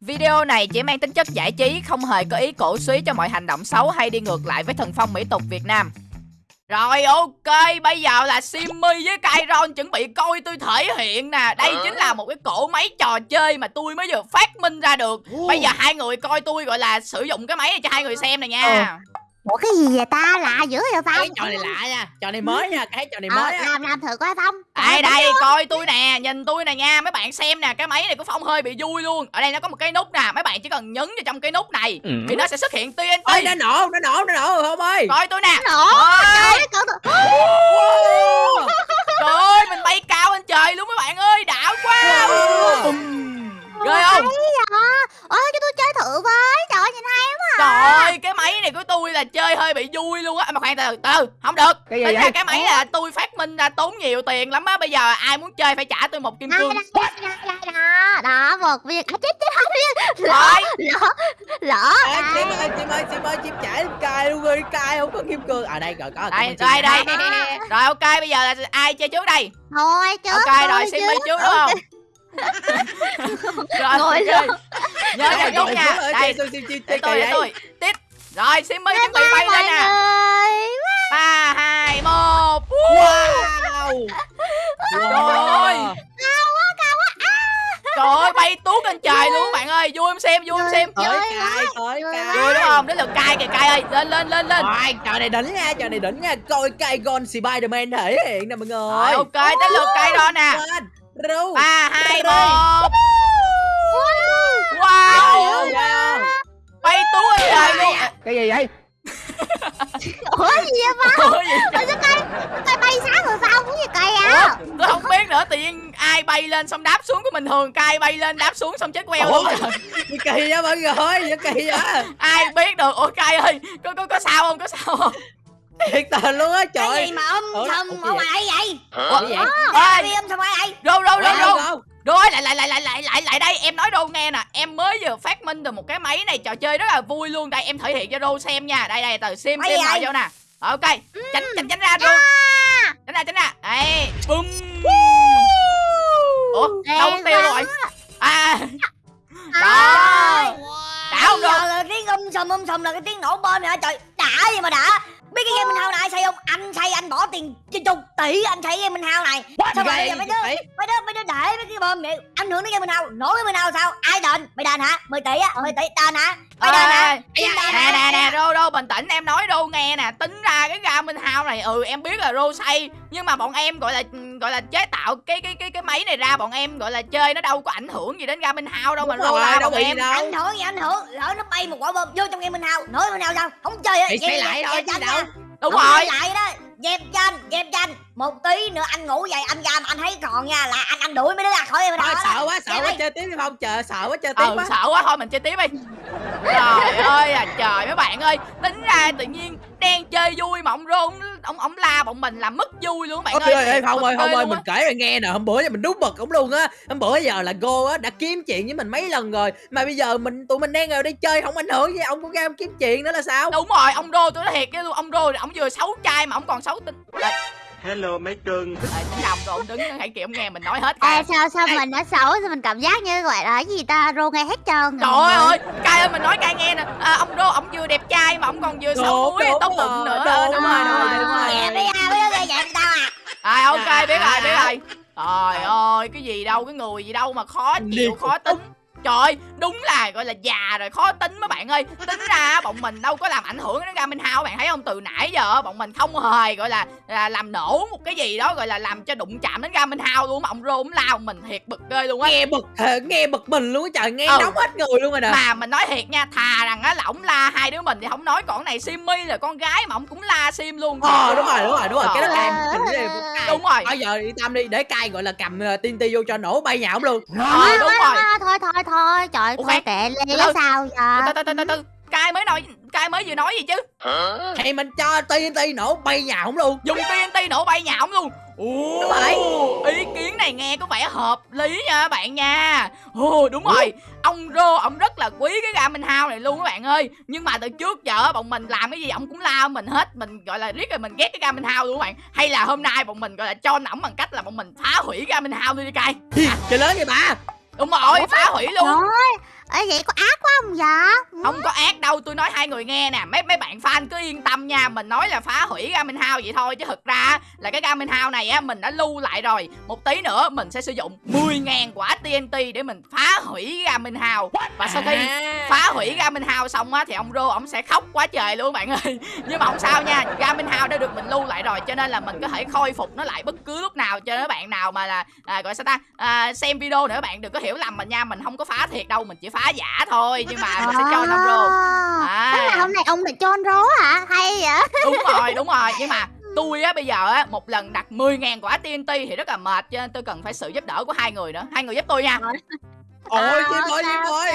Video này chỉ mang tính chất giải trí, không hề có ý cổ suý cho mọi hành động xấu hay đi ngược lại với thần phong mỹ tục Việt Nam. Rồi ok, bây giờ là Simmy với Kairon chuẩn bị coi tôi thể hiện nè. Đây chính là một cái cổ máy trò chơi mà tôi mới vừa phát minh ra được. Bây giờ hai người coi tôi gọi là sử dụng cái máy này cho hai người xem này nha Ủa cái gì vậy ta? Lạ dữ vậy Phong cái trò này lạ nha. Trò này mới nha cái trò này Ờ, mới á. làm làm thử coi Phong Đây đây, coi tôi nè, nhìn tôi nè nha. Mấy bạn xem nè, cái máy này của Phong hơi bị vui luôn. Ở đây nó có một cái nút nè, mấy bạn chỉ cần nhấn vào trong cái nút này Thì nó sẽ xuất hiện ơi TNT nó nổ nó nổ nó nổ không ơi. Coi tôi nè. Nổ Ôi, trời ơi cậu tự- Wow. Trời ơi, mình bay cao lên trời luôn mấy bạn ơi, đã quá Bùm. Ghê không? Hay vậy? Ôi cho tôi chơi thử với trời ơi nhìn hay quá Trời ơi, cái máy này của tôi là chơi hơi bị vui luôn á Mà khoan từ từ, không được. Cái gì Tính ra vậy? cái máy là tôi phát minh ra tốn nhiều tiền lắm á Bây giờ ai muốn chơi phải trả tôi một kim cương. đây đây đây đó đó một viên. À, chết chết lỡ Rồi, lỡ lỡ à. chim ơi chim ơi chim ơi chim chảy lên cài luôn rồi cài không có kim cương. À đây rồi có đây, đây, đây. Rồi ok, bây giờ là ai chơi trước đây? Thôi chứ Ok, rồi Simmy trước đúng không? Rồi, Ngồi luôn. Nhớ là đúng nha. Đây, để tôi, để đây. tôi. Tiếp. Rồi, Simmy chuẩn bị bay lên nè ba hai một. Wow! Trời ơi. Trời ơi, bay tuốt lên trời luôn các bạn ơi. Vui em xem, vui em xem. Tới Trời ơi. tới Trời cài Vui đúng không? Đến lượt cay kìa, cay ơi. Lên, lên, lên, lên. Rồi, trò này đỉnh nha, trò này đỉnh nha. Coi cài Gon Spiderman thể hiện nè mọi người. Ok, đến lượt cay đó nè. Ba hai một. Wow, Wow wow. Bay tuốt lên trời luôn. Cái gì vậy? Ủa gì vậy Phong? Ủa gì Ủa sao cây cây bay sáng rồi Phong cái gì cây Ủa, à tôi không biết nữa tự nhiên ai bay lên xong đáp xuống của mình thường cay bay lên đáp xuống xong chết queo luôn. Ủa? Gì kỳ vậy mọi người Gì kỳ vậy ai biết được ủa cay ơi có có có sao không có sao không Thiệt tình luôn á trời cái gì mà âm Ủa, ủa, ở ngoài vậy? Ủa, vậy? ơi đi âm thầm ngoài vậy? Rô rô rô rô lại lại lại lại lại lại lại đây em nói đô nghe nè. Em mới vừa phát minh được một cái máy này trò chơi rất là vui luôn. Đây em thể hiện cho đô xem nha. Đây đây từ sim sim vậy? vô nè. Ok tránh tránh tránh ra đô. Tránh ra tránh ra. Đây bum ủa đâu tiêu rồi à. Đó. đã không đô tiếng um sùm um sùm là cái tiếng nổ bom này hả? Trời đã gì mà đã cái game minh hao này ai xây không? Anh xây anh bỏ tiền trên chục tỷ anh xây game minh hao này sao mà bây giờ mấy đứa Vậy? mấy đứa mấy đứa để mấy cái bom này ảnh hưởng đến game minh hao nổ game minh hao sao? Ai đền? Mày đền hả? 10 tỷ á 10 tỷ đền hả? Mày đền hả? nè nè nè rô rô bình tĩnh em nói rô nghe nè. Tính ra cái ga minh hao này ừ em biết là rô xây nhưng mà bọn em gọi là gọi là chế tạo cái cái cái cái máy này ra bọn em gọi là chơi nó đâu có ảnh hưởng gì đến ga minh hao đâu mà Đúng rô rồi, đâu bọn bị em. đâu. ảnh hưởng gì ảnh hưởng. Lỡ nó bay một quả bom vô trong game minh hao nổ game minh hao sao không chơi á. Thì xây lại thôi chứ đâu. Đúng Không rồi. lại đó dẹp cho anh dẹp cho anh. Một tí nữa anh ngủ dậy anh ra mà anh thấy còn nha là anh anh đuổi mấy đứa ra khỏi Thôi hao sợ quá sợ quá chơi tiếp đi không chờ sợ quá chơi tiếp ừ quá. sợ quá thôi mình chơi tiếp đi. Trời ơi à trời mấy bạn ơi tính ra tự nhiên đang chơi vui mà ông rô ông ông, la bọn mình làm mất vui luôn các bạn Ôi ơi. ơi, không ơi, không ơi, mình kể rồi nghe nè, hôm bữa giờ mình đúng bực ổng luôn á. Hôm bữa giờ là cô á, đã kiếm chuyện với mình mấy lần rồi. Mà bây giờ mình tụi mình đang ngồi đây chơi, không ảnh hưởng gì, ông cũng ra ông kiếm chuyện nữa là sao? Đúng rồi ông rô tôi nói thiệt với luôn ông rô ông vừa xấu trai mà ông còn xấu tính Đây, Hello mấy cưng. Ờ, tính rồi ông đứng hãy ông nghe mình nói hết cả sao sao Ê. mình nó xấu sao mình cảm giác như gọi là cái gì ta rô nghe hết trơn. Trời ơi, ơi mình nói cay nghe nè. À, Ông Rô, ông vừa đẹp trai mà ông còn vừa xấu Đúng, mũi đúng tóc bụng nữa. đúng Ờ, Đúng rồi, đúng rồi, rồi, đúng rồi. gây dẹp tao à. À ok, biết rồi, biết À. rồi. Trời ơi, cái gì đâu, cái người gì đâu mà khó chịu, khó tính Trời ơi, đúng là gọi là già rồi, khó tính mấy bạn ơi Tính ra bọn mình đâu có làm ảnh hưởng đến Garmin House Bạn thấy không, từ nãy giờ bọn mình không hề gọi là, là làm nổ một cái gì đó Gọi là làm cho đụng chạm đến Garmin House luôn Mà ông Rô ông lao mình thiệt bực ghê luôn á Nghe bực, ờ, nghe bực mình luôn á trời, nghe Ừ. nóng hết người luôn rồi nè Mà mình nói thiệt nha, thà rằng á là ổng la hai đứa mình thì không nói còn này Simmy là con gái mà ổng cũng la Sim luôn. Ờ đúng rồi, đúng rồi, đúng rồi, cái đó cay. Đúng rồi. Bây giờ đi Tâm đi, để cay gọi là cầm uh, tiên ti vô cho nổ bay nhà ổng luôn Ờ Thôi, đúng thôi, rồi. thôi, thôi thôi trời Ủa, tệ lên là sao giờ từ từ từ từ. Cai mới nói Cai mới vừa nói gì chứ? Thì mình cho tiên ti nổ bay nhà ổng luôn Dùng TNT nổ bay nhà ổng luôn. Ồ, Đúng rồi. ý kiến này nghe có vẻ hợp lý nha các bạn nha. Ồ đúng rồi, ông Rô ông rất là quý cái Garmin House này luôn các bạn ơi. Nhưng mà từ trước giờ bọn mình làm cái gì ông cũng lao mình hết, mình gọi là riết rồi mình ghét cái Garmin House luôn các bạn. Hay là hôm nay bọn mình gọi là cho ổng bằng cách là bọn mình phá hủy Garmin House đi đi cay. Hi, Trời lớn vậy bà Đúng rồi, phá hủy luôn. Ê vậy có ác quá không vậy? Không có ác đâu tôi nói hai người nghe nè. Mấy mấy bạn fan cứ yên tâm nha. Mình nói là phá hủy Garmin House vậy thôi Chứ thực ra là cái Garmin House này á Mình đã lưu lại rồi. Một tí nữa mình sẽ sử dụng 10.000 quả TNT Để mình phá hủy Garmin House. Và sau khi À. phá hủy Garmin House xong á Thì ông Rô ổng sẽ khóc quá trời luôn bạn ơi. Nhưng mà không sao nha Garmin House đã được mình lưu lại rồi Cho nên là mình có thể khôi phục nó lại bất cứ lúc nào Cho nên các bạn nào mà là à, Gọi sao ta? À, Xem video nữa bạn đừng có hiểu lầm mình nha. Mình không có phá thiệt đâu Mình chỉ phá giả thôi Nhưng mà mình sẽ cho ông Rô. À. Tức là hôm nay ông lại cho rố hả? Hay vậy? Đúng rồi đúng rồi. Nhưng mà tôi á bây giờ á một lần đặt 10.000 quả TNT thì rất là mệt cho nên tôi cần phải sự giúp đỡ của hai người nữa. Hai người giúp tôi nha. Ôi À, Sim ơi ok, Sim ơi.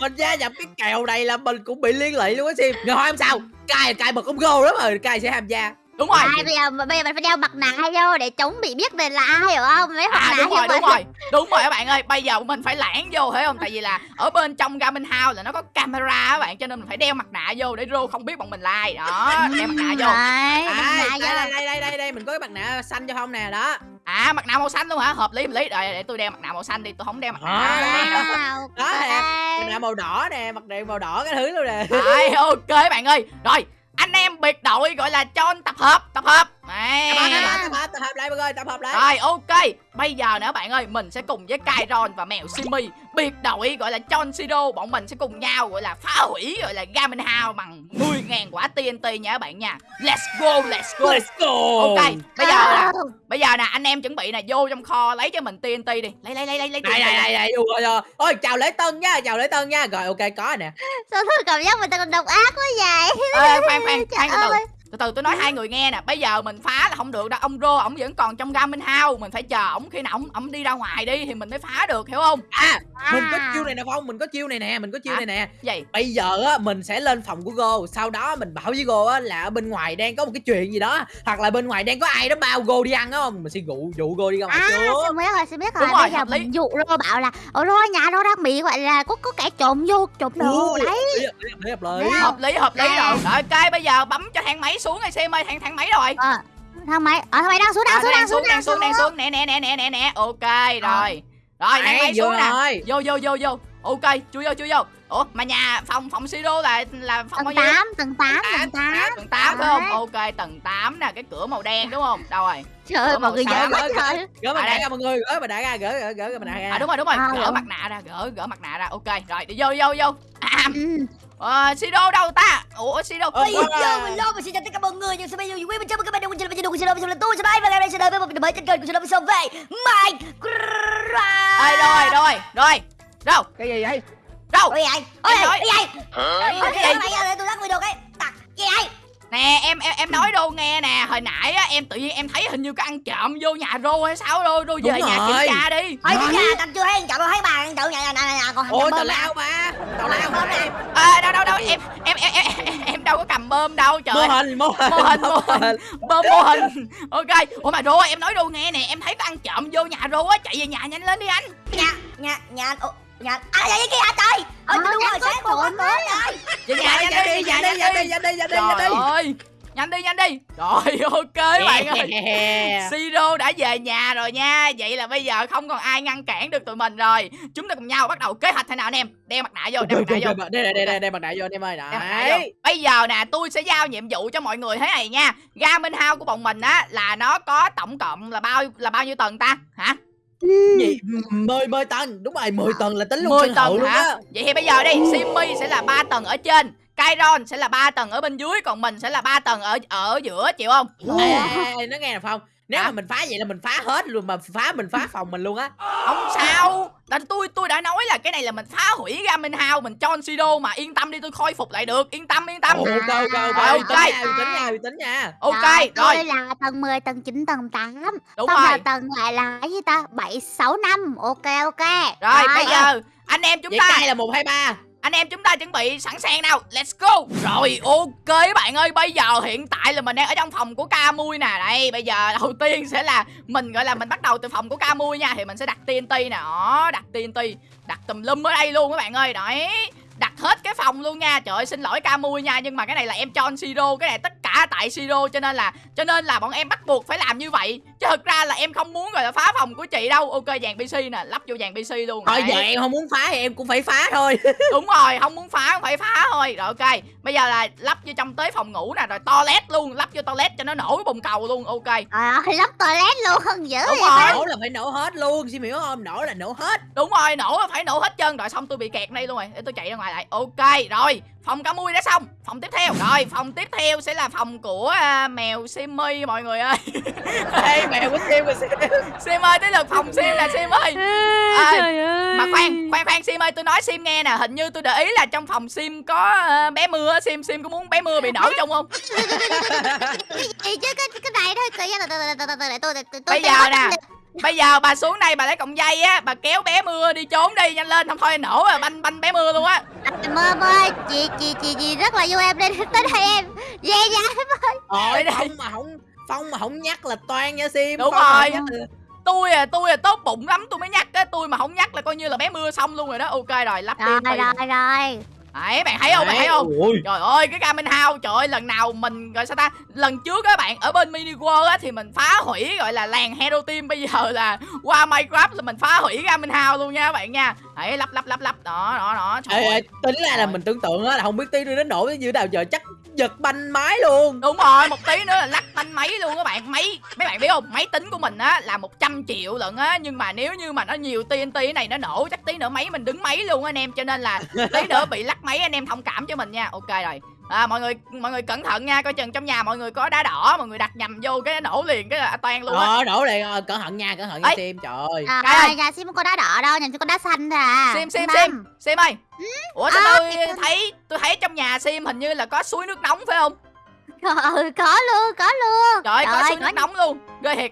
Mình gia nhập cái kèo này là mình cũng bị liên lụy luôn á Sim ngày hôm sau cài cài bật ông gô lắm rồi. Cài sẽ tham gia đúng rồi À, bây giờ bây giờ mình phải đeo mặt nạ vô để chống bị biết mình là ai hiểu không? Mấy mặt à nạ đúng rồi đúng rồi đúng rồi các bạn ơi bây giờ mình phải lãng vô thấy không tại vì là ở bên trong Garmin House là nó có camera các bạn cho nên mình phải đeo mặt nạ vô để Rô không biết bọn mình là ai đó đeo mặt nạ vô Đấy, à, đây, đây đây đây đây đây mình có cái mặt nạ xanh cho không nè đó à mặt nạ màu xanh luôn hả hợp lý hợp lý rồi để tôi đeo mặt nạ màu xanh đi tôi không đeo mặt nạ À. Đó, ok. mặt nạ màu đỏ nè mặt nạ màu đỏ cái thứ luôn nè Rồi, ok các bạn ơi rồi anh em biệt đội gọi là cho tập hợp tập hợp. Đấy. tập hợp tập hợp tập hợp lại mọi người tập hợp lại. Rồi ok. Bây giờ nữa bạn ơi Mình sẽ cùng với Kairon và mèo Simi Biệt đội gọi là John Sido. Bọn mình sẽ cùng nhau gọi là phá hủy Gọi là Garmin House bằng 10.000 quả TNT nha các bạn nha. Let's go let's go. Let's go. Ok bây giờ nè À, Bây giờ nè anh em chuẩn bị nè Vô trong kho lấy cho mình TNT đi. Lấy lấy lấy lấy lấy TNT đây đây đây ui, ôi, chào lễ tân nha chào lễ tân nha. Rồi ok có rồi nè. Sao tôi cảm giác mình còn độc ác quá vậy? Ê, khoan khoan khoan từ từ. ơi. Từ từ tôi nói hai người nghe nè bây giờ mình phá là không được đâu ông rô ổng vẫn còn trong Garmin House mình phải chờ ổng khi nào ổng ổng đi ra ngoài đi thì mình mới phá được hiểu không à mình có À. chiêu này nè phong mình có chiêu này nè mình có chiêu Hả? này nè gì bây giờ á mình sẽ lên phòng của Go sau đó mình bảo với Go á là ở bên ngoài đang có một cái chuyện gì đó hoặc là bên ngoài đang có ai đó bao Go đi ăn á không mình sẽ dụ dụ Go đi ra ngoài À, trước biết rồi, biết rồi. Đúng rồi, Bây giờ hợp lý. mình dụ Rô bảo là Ồ Rô nhà Rô đang bị gọi là có có kẻ trộm vô trộm đồ đấy. hợp lý, hợp lý, hợp lý, hợp lý. À. rồi rồi ok bây giờ bấm cho thang máy xuống ngay xem ơi thang thang máy rồi. Ờ, thang máy, ờ thang máy đang xuống đang À, xuống đang xuống đang xuống đang xuống. Nè nè nè nè nè nè. Ok rồi. Rồi thang máy xuống nè. rồi. vô vô vô vô. Ok chui vô chui vô. Ủa mà nhà phòng phòng siro là là phòng bao Tầng 8, tầng 8, tầng 8. tầng 8 phải không? Ok tầng 8 nè cái cửa màu đen đúng không? Đâu rồi. Trời ơi, mọi người trời. gỡ mặt À, nạ ra mọi người. Gỡ mặt nạ ra gỡ gỡ gỡ mặt nạ ra. À đúng rồi đúng rồi. À, gỡ rồi. mặt nạ ra gỡ gỡ mặt nạ ra. Ok rồi đi vô vô vô. À. ờ, siro đâu ta ủa siro Bây giờ mình lo mình xin chào tất cả mọi người nhưng sau bây giờ quý mình chào mừng các bạn đến với channel của Sino và tôi sẽ và ngày nay sẽ đến với một video mới trên kênh của Sino Sino về Minecraft. Ê, rồi rồi rồi đâu cái gì vậy đâu Ôi vậy? Ôi Em nói- vậy? Ôi Cái gì? Ôi vậy? Ôi tôi lắc video cái. Tặc. Gì vậy? Nè em em em nói đâu nghe nè. Hồi nãy á em tự nhiên em thấy hình như có ăn trộm vô nhà rô hay sao rô rô về nhà kiểm tra đi. Ôi chứ nhà tao chưa thấy anh chậu đâu thấy bà anh chậu nhà nhà nhà còn ôi bơm tào nè. lao mà tào lao Bơm mà nè. à, đâu đâu đâu em em em em, em, em đâu có cầm bơm đâu trời mô hình mô hình mô hình mô hình. bơm mô hình. Ok. Ủa mà rô em nói rô nghe nè. Em thấy có ăn trộm vô nhà rô á. Chạy về nhà nhanh lên đi anh. Nhà nhà nhà nhà à vậy kia hả trời? Ờ, đúng rồi sáng một quá nhà Dạ, nhanh dạ đi nhà dạ đi nhanh dạ đi dạ đi dạ đi trời dạ đi ơi nhanh đi nhanh đi rồi ok bạn ơi Siro đã về nhà rồi nha Vậy là bây giờ không còn ai ngăn cản được tụi mình rồi Chúng ta cùng nhau bắt đầu kế hoạch thế nào anh em Đeo mặt nạ vô, đeo mặt nạ vô đây đây đây đây đây mặt nạ vô anh em ơi đấy Bây giờ nè tôi sẽ giao nhiệm vụ cho mọi người thế này nha Garmin House của bọn mình á Là nó có tổng cộng là bao là bao nhiêu tầng ta Hả gì mười mười tầng. Đúng rồi mười tầng là tính luôn 10 sân hậu tầng luôn hả? á Vậy thì bây giờ đi Simmy sẽ là 3 tầng ở trên Kairon sẽ là 3 tầng ở bên dưới Còn mình sẽ là 3 tầng ở ở giữa chịu không? Ê, ê, ê, nó nghe nè phong nếu mà mình phá vậy là mình phá hết luôn mà phá mình phá phòng mình luôn á. Không sao. Tại tôi tôi đã nói là cái này là mình phá hủy Garmin House Mình cho Sido mà yên tâm đi tôi khôi phục lại được. Yên tâm yên tâm. Ok ok ok. Ok. nha uy tín nha uy tín nha. Ok rồi là tầng 10, tầng 9, tầng 8. đúng Xong rồi. tầng lại là cái gì ta? 7, 6, 5. Ok ok. Rồi bây giờ anh em chúng vậy ta cay là một hai ba anh em chúng ta chuẩn bị sẵn sàng nào. Let's go. Rồi, ok bạn ơi. Bây giờ hiện tại là mình đang ở trong phòng của ca mui nè. Đây, bây giờ đầu tiên sẽ là Mình, gọi là mình bắt đầu từ phòng của ca mui nha. Thì mình sẽ đặt TNT nè. Đó, đặt TNT. Đặt tùm lum ở đây luôn các bạn ơi. Đấy, đặt hết cái phòng luôn nha. Trời ơi, xin lỗi ca mui nha. Nhưng mà cái này là em cho anh siro cái này tất cả tại siro cho nên là, cho nên là bọn em bắt buộc phải làm như vậy chứ thực ra là em không muốn gọi là phá phòng của chị đâu. Ok dàn pc nè lắp vô dàn pc luôn. Thôi giờ em không muốn phá thì em cũng phải phá thôi. Đúng rồi không muốn phá không phải phá thôi. Rồi ok. Bây giờ là lắp vô trong tới phòng ngủ nè rồi toilet luôn. Lắp vô toilet cho nó nổi cái bồn cầu luôn ok. Trời ơi, lắp toilet luôn, dữ Đúng vậy rồi. nổ là phải nổ hết luôn xin hiểu không? Nổ là nổ hết. Đúng rồi nổ là phải nổ hết trơn. Rồi xong tôi bị kẹt đây luôn rồi. Để tôi chạy ra ngoài lại. Ok rồi phòng cá mui đã xong. Phòng tiếp theo. Rồi phòng tiếp theo sẽ là phòng của à, mèo simmy mọi người ơi. Ê mèo của sim của sim sim ơi tới lượt phòng sim nè sim ơi. À, mà khoan khoan khoan sim ơi tôi nói sim nghe nè. Hình như tôi để ý là trong phòng sim có à, bé mưa sim sim có muốn bé mưa bị nổi trong không? Chứ cái cái này thôi, tự nhiên tôi tôi tôi Bây giờ nè. Bây giờ bà xuống đây bà lấy cọng dây á bà kéo bé mưa đi trốn đi nhanh lên không thôi nổ rồi banh banh bé mưa luôn á Mơ mơ, chị chị chị chị rất là vui em nên tới đây em. Về nha. Ôi đây. Phong mà không Phong mà không nhắc là toan nha Sim Đúng Phong rồi. là- tôi à tôi à tốt bụng lắm tôi mới nhắc á tôi mà không nhắc là coi như là bé mưa xong luôn rồi đó ok rồi lắp Rồi TNT rồi rồi. Đấy bạn thấy không? Bạn thấy không? Ôi, Trời ơi cái Garmin House Trời ơi lần nào mình gọi sao ta? Lần trước các bạn ở bên Mini World á Thì mình phá hủy gọi là làng Hero Team. Bây giờ là qua Minecraft là mình phá hủy Garmin House luôn nha các bạn nha. Đấy lắp lắp lắp lắp. Đó đó đó Trời Ê, ơi. tính ra là mình tưởng tượng á là không biết tí đến nổ như nào giờ chắc giật banh máy luôn. Đúng rồi một tí nữa là lắc banh máy luôn các bạn. Máy mấy bạn biết không? Máy tính của mình á là 100 triệu lận á. Nhưng mà nếu như mà nó nhiều TNT cái này nó nổ Chắc tí nữa máy mình đứng máy luôn anh em. Cho nên là tí nữa bị lắc máy anh em thông cảm cho mình nha. Ok rồi. À, mọi người mọi người cẩn thận nha. Coi chừng trong nhà mọi người có đá đỏ mọi người đặt nhầm vô cái nổ liền cái là toan luôn á. Ờ đổ liền. Ờ, cẩn thận nha cẩn thận nha. Sim. Trời ơi. À, Cái ơi. sim không có đá đỏ đâu, nhà sim có đá xanh thôi à. sim sim sim. Sim ơi ủa sao À, tôi cái- thấy tôi thấy trong nhà sim hình như là có suối nước nóng phải không? Ừ, có luôn, có luôn. trời ơi có Trời suối có- nước nóng luôn. Ghê thiệt.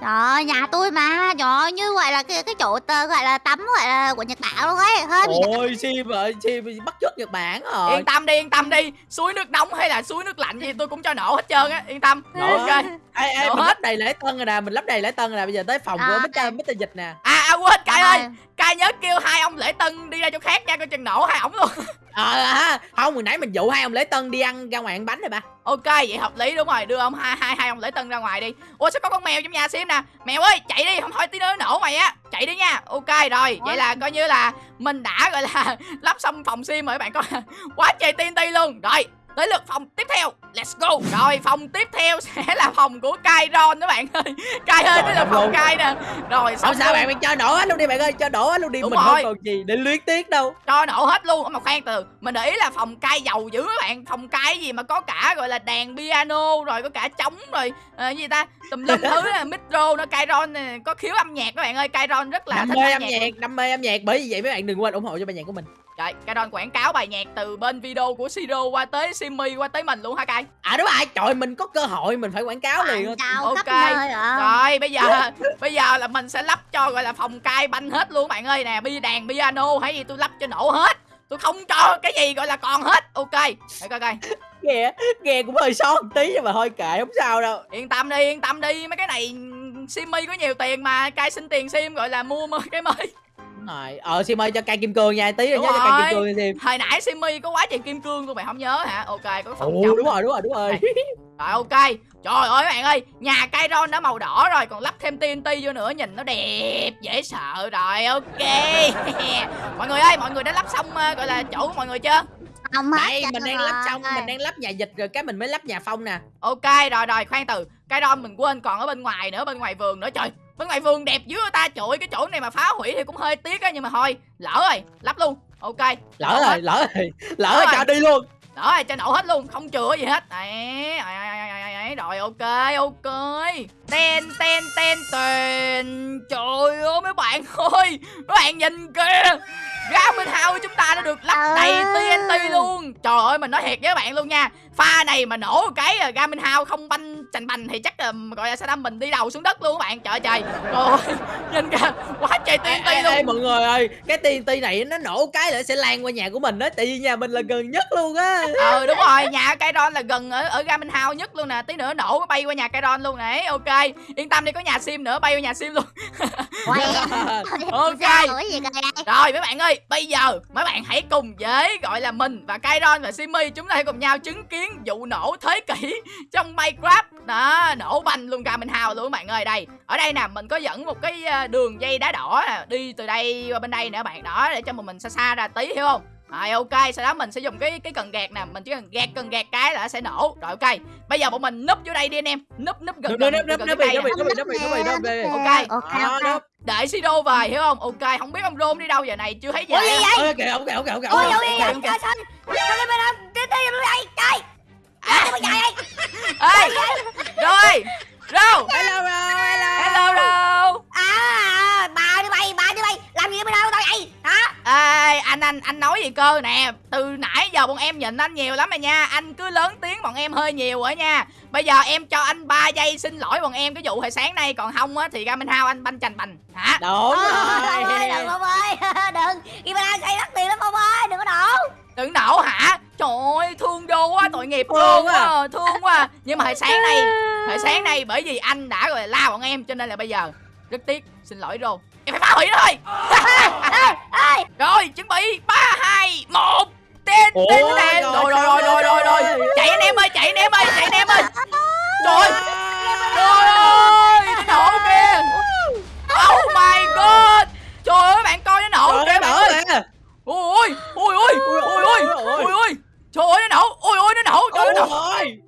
Trời ơi, nhà tôi mà, trời như gọi là cái cái chỗ tơ gọi là tắm gọi là của Nhật Bản luôn ấy, hơi bị Ôi Sim ơi Sim bắt chước Nhật Bản rồi. Yên tâm đi yên tâm đi. Suối nước nóng hay là suối nước lạnh gì tôi cũng cho nổ hết trơn á. Yên tâm. Nổ ok. Ê ê Nổ mình hết. lắp đầy lễ tân rồi nè Mình lắp đầy lễ tân rồi nè. Bây giờ tới phòng của À. Mr. Mr. Dịch nè. À, à quên cai Trời ơi cai nhớ kêu hai ông lễ tân đi ra chỗ khác nha coi chừng nổ hai ổng luôn. Ờ à, không hồi nãy mình dụ hai ông lễ tân đi ăn ra ngoài ăn bánh rồi ba. Ok vậy hợp lý đúng rồi. Đưa ông hai hai hai ông lễ tân ra ngoài đi. Ủa sao có con mèo trong nhà sim nè? Mèo ơi chạy đi. Không thôi tí nữa nổ mày á. Chạy đi nha. Ok rồi. Vậy là coi như là mình đã gọi là lắp xong phòng sim rồi các bạn coi. Quá trời TNT luôn. Rồi tới lượt phòng tiếp theo. Let's go. Rồi phòng tiếp theo sẽ là phòng của Kairon các bạn ơi. Kai ơi tới lượt phòng. Kai nè. Rồi sao luôn. bạn mình cho nổ hết luôn đi bạn ơi Cho nổ hết luôn đi Đúng Mình rồi. không còn gì để luyến tiếc đâu. Cho nổ hết luôn mà khoan từ mình để ý là phòng cai dầu dữ các bạn. Phòng cai gì mà có cả gọi là đàn piano rồi có cả trống rồi ờ, gì ta? Tùm lum thứ là micro nó Kairon có khiếu âm nhạc các bạn ơi. Kairon rất là Đam thích mê âm nhạc Đam mê âm nhạc Bởi vì vậy mấy bạn đừng quên ủng hộ cho bài nhạc của mình Trời, Kairon quảng cáo bài nhạc từ bên video của Siro qua tới Simmy qua tới mình luôn hả Kai À đúng rồi. Trời mình có cơ hội Mình phải quảng cáo liền. Quảng Ok. khắp nơi rồi. Rồi bây giờ bây giờ là mình sẽ lắp cho gọi là phòng cai banh hết luôn bạn ơi. Nè bi đàn piano hay gì tôi lắp cho nổ hết. Tôi không cho cái gì gọi là còn hết. Ok. Để coi coi. Nghe Nghe cũng hơi sót tí Nhưng mà thôi kệ không sao đâu. Yên tâm đi yên tâm đi. Mấy cái này Simmy có nhiều tiền mà. Cai xin tiền sim gọi là mua mới cái mới Đúng rồi. Ờ Sim ơi cho cây kim cương nha Tí rồi Đúng nhớ cho cây kim cương Sim hồi nãy Simmy có quá trời kim cương luôn mày không nhớ hả? Ok có phần Ồ đúng rồi đúng rồi đúng rồi. Rồi ok. Trời ơi các bạn ơi nhà Kairon đã màu đỏ rồi còn lắp thêm TNT vô nữa nhìn nó đẹp dễ sợ rồi. Ok. Mọi người ơi mọi người đã lắp xong ờ, gọi là chỗ của mọi người chưa? Không hết Đây mình đang lắp xong Mình đang lắp nhà dịch rồi cái mình mới lắp nhà phong nè. Ok rồi rồi khoan từ. Kairon mình quên còn ở bên ngoài nữa bên ngoài vườn nữa. Trời bên ngoài vườn đẹp dữ ta trời ơi, cái chỗ này mà phá hủy thì cũng hơi tiếc á nhưng mà thôi lỡ rồi lắp luôn ok Lỡ Nổ rồi hết. lỡ rồi Lỡ Lỡ rồi rồi. cho đi luôn Đó, cho nổ hết luôn, không chừa gì hết. Đấy, đấy, rồi ok, ok. Ten ten ten ten. Trời ơi mấy bạn ơi, mấy bạn nhìn kìa. Garmin House chúng ta đã được lắp đầy À. TNT luôn. Trời ơi mình nói thiệt với các bạn luôn nha. Pha này mà nổ cái à, Garmin House không banh chành bành thì chắc là gọi là sẽ đâm mình đi đầu xuống đất luôn các bạn. Trời trời. Trời ơi, nhìn kìa, quá trời TNT ê, luôn. ê, mọi người ơi cái TNT này nó nổ cái là sẽ lan qua nhà của mình đó tại vì nhà mình là gần nhất luôn á ờ đúng rồi nhà Kairon là gần ở ở Garmin House nhất luôn nè tí nữa nổ bay qua nhà Kairon luôn nè ok yên tâm đi có nhà sim nữa bay qua nhà sim luôn Quay. Ok. Sao rồi gì kìa rồi mấy bạn ơi bây giờ mấy bạn hãy cùng với gọi là mình và Kairon và Simi chúng ta hãy cùng nhau chứng kiến vụ nổ thế kỷ trong Minecraft. Đó, nổ banh luôn ra mình hào luôn các bạn ơi. Đây, ở đây nè, mình có dẫn một cái ờ, đường dây đá đỏ nè, đi từ đây qua bên đây nè các bạn. Đó, để cho mà mình xa xa ra tí hiểu không? Rồi ok, sau đó mình sẽ dùng cái cái cần gạt nè, mình chỉ cần gạt cần gạt cái là nó sẽ nổ. Rồi ok. Bây giờ bọn mình núp vô đây đi anh em. Núp núp gần Núp, gần núp, núp, núp, núp. Ok. ok Đó, ok. Đợi Sido về hiểu không? Ok, không biết ông Rôn đi đâu giờ này chưa thấy gì? Ôi, kìa, ông kìa, ông kìa, ông kìa, Ôi ông ôi kìa. ôi trời xanh Sao cái bên Tiếp tiếp luôn đây Trời Sao cái dài đây Ê, rồi, Rô, Hello, hello, hello. hello Rô. À bà đi bay bà đi bay. Làm gì ở bên đâu tao vậy? Hả? Ê, anh anh anh nói gì cơ nè? Từ nãy giờ bọn em nhìn anh nhiều lắm rồi nha. Anh cứ lớn tiếng bọn em hơi nhiều rồi nha. Bây giờ em cho anh 3 giây xin lỗi bọn em cái vụ hồi sáng nay. Còn không á thì ra Minh Hao anh banh chành bành. Hả? Đúng Ôi rồi. đừng Phong ơi Đừng Đi bên đây xây đắt tiền lắm Phong ơi Đừng có đổ. Đừng nổ hả? Trời ơi, thương vô quá, tội nghiệp Thương luôn à. á, thương quá. Nhưng mà hồi sáng nay, hồi sáng nay bởi vì anh đã là la bọn em Cho nên là bây giờ, rất tiếc, xin lỗi Rô Em phải phá hủy nó thôi. Rồi, chuẩn bị. 3, 2, 1 Tên, tên, tên. rồi, Rồi, rồi, rồi, rồi, rồi, rồi rồi. Chạy anh em ơi, chạy anh em ơi, chạy anh em ơi. Trời ơi, trời ơi, nó nổ kìa Oh my god Trời ơi, bạn coi nó nổ Trời kìa ơi, bạn nổ ơi kìa. Ôi ôi, ôi ôi, ôi ôi, ôi ôi Trời ơi, nó nổ, ôi ôi, nó nổ, trời ơi, nó nổ Ôi,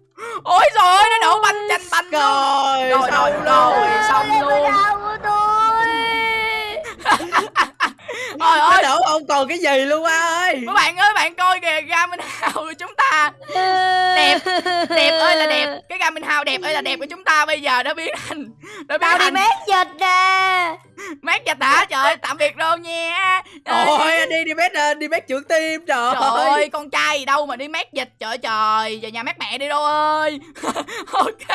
Ôi trời ơi, nó nổ banh chanh banh luôn Trời, Rồi, rồi, xong rồi, luôn. xong Lên luôn bên đâu của tôi Trời Nó ơi, đổ không còn cái gì luôn á ơi. mấy bạn ơi, bạn coi kìa, Garmin House của chúng ta Đẹp, đẹp ơi là đẹp Cái Garmin House đẹp ơi là đẹp của chúng đã biến thành Đã biến Tao đi thành mét dịch nè. Mát dịch hả? Trời ơi, tạm biệt rồi nha. Ôi, anh đi đi mét à, đi mét trưởng tim trời. Trời ơi, con trai gì đâu mà đi mát dịch Trời ơi, trời, về nhà mát mẹ đi đâu ơi. Ok,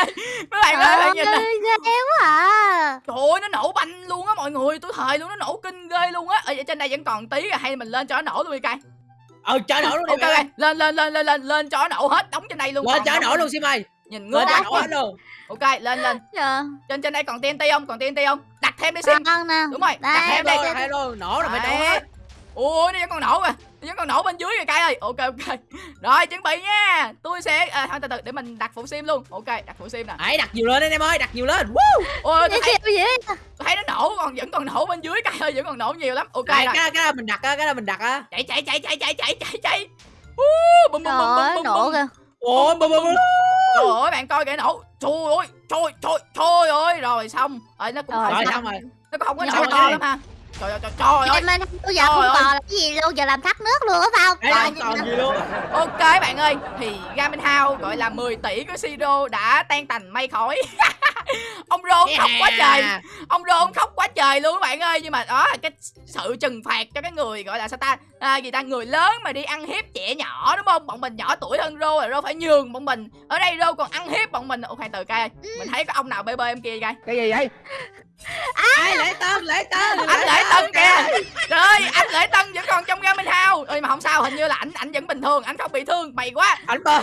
mấy bạn ơi, bạn nhìn nè. ơi ghê quá à. Trời ơi, nó nổ banh luôn á mọi người. Tôi thề luôn, nó nổ kinh ghê luôn á. Ở trên đây vẫn còn tí rồi, hay mình lên cho nó nổ luôn đi cay Ờ, chở nổ luôn đi Ok, lên, lên, lên, lên, lên, lên cho nó nổ hết Đóng trên đây luôn Lên chở đóng- nổ luôn xin mày. Nhìn ngứa quá nổ hết luôn. Ok, lên, lên Dạ Trên trên đây còn TNT không? Còn TNT không? Đặt thêm đi nè Đúng rồi, đặt Đây, thêm Hết đi luôn, nổ rồi phải nổ Đấy. hết. Ui, nó vẫn còn nổ kìa Nó vẫn còn nổ bên dưới kìa cay ơi Ok, ok Rồi, chuẩn bị nha Tôi sẽ, à, thôi từ từ để mình đặt phụ sim luôn Ok, đặt phụ sim nè Hãy đặt nhiều lên anh em ơi, đặt nhiều lên. Woo. Ôi, tôi thấy, tôi thấy nó nổ còn vẫn còn nổ bên dưới cay ơi Vẫn còn nổ nhiều lắm Ok Cái rồi cái cái mình đặt á, cái đó mình đặt á. chạy chạy chạy chạy chạy chạy chạy chạy bum, bum, bum, ơi bum, nổ bum. kìa Ôi, bum bum bum. Trời ơi bạn coi kìa nổ. Trời ơi trời trời trời ơi. Rồi xong. Rồi nó cũng Rồi, không xong rồi. Nó cũng không có nổ to lắm ha. Trời ơi trời, trời ơi. Em ơi bây giờ Trời không ơi. còn là cái gì luôn Giờ làm thắt nước luôn á phải không? Còn còn gì luôn. Ok bạn ơi. Thì Gamin House gọi là 10 tỷ của Siro đã tan tành mây khói Ông Rôn khóc quá trời. Ông Rôn khóc quá trời luôn các bạn ơi. Nhưng mà đó là cái sự trừng phạt cho cái người gọi là sao ta? À, Gì ta? Người lớn mà đi ăn hiếp trẻ nhỏ đúng không? Bọn mình nhỏ tuổi hơn Rô rồi Rô phải nhường bọn mình. Ở đây Rô còn ăn hiếp bọn mình. Khoan từ cay ơi. Mình thấy có ông nào bê bê em kia cay Cái gì vậy? Ai lễ tân, lễ tân. Anh Lễ Tân kìa. Trời anh Lễ Tân vẫn còn trong Gamin House. Ơi mà không sao hình như là ảnh ảnh vẫn bình thường Ảnh không bị thương Mày quá. Anh bơi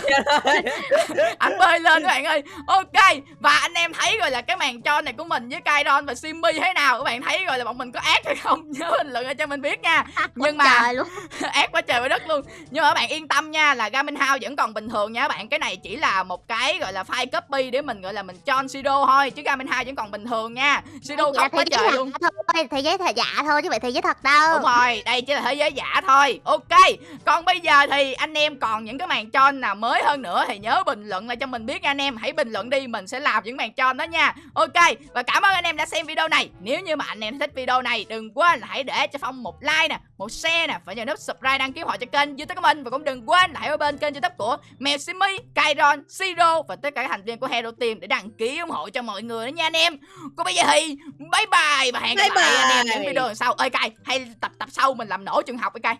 anh bơi lên các bạn ơi. Ok và anh em thấy rồi là cái màn tròn này của mình với Kairon và Simmy thế nào? Các bạn thấy rồi là bọn mình có ác hay không? Nhớ bình luận cho mình biết nha. Nhưng mà Trời luôn. ác quá trời quá đất luôn. Nhưng mà các bạn yên tâm nha là Gamin House vẫn còn bình thường nha các bạn. Cái này chỉ là một cái gọi là file copy để mình gọi là mình cho Siro thôi chứ Gamin House vẫn còn bình thường nha Siro Dạ, khóc quá thế giới trời giả luôn. thôi thế giới thật giả thôi chứ phải thế giới thật đâu. Đúng rồi, đây chỉ là thế giới giả thôi. Ok, còn bây giờ thì anh em còn những cái màn tròn nào mới hơn nữa Thì nhớ bình luận lại cho mình biết nha anh em. Hãy bình luận đi, mình sẽ làm những màn tròn đó nha. Ok, và cảm ơn anh em đã xem video này. Nếu như mà anh em thích video này Đừng quên là hãy để cho Phong một like nè Một share nè, và nhớ nút subscribe đăng ký họ cho kênh youtube của mình. Và cũng đừng quên là hãy ở bên kênh youtube của Mèo Simi, Kairon, Siro Và tất cả các thành viên của Hero Team Để đăng ký ủng hộ cho mọi người đó nha anh em. Còn bây giờ thì bye bye và hẹn gặp lại anh em những video sau. Ơi cay hay tập tập sau mình làm nổ trường học ấy cay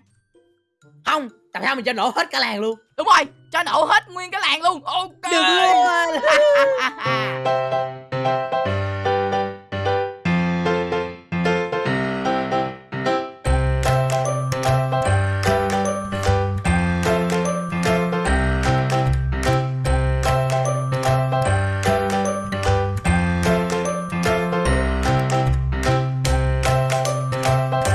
không tập sau mình cho nổ hết cả làng luôn. Đúng rồi cho nổ hết nguyên cái làng luôn. Ok. Được luôn.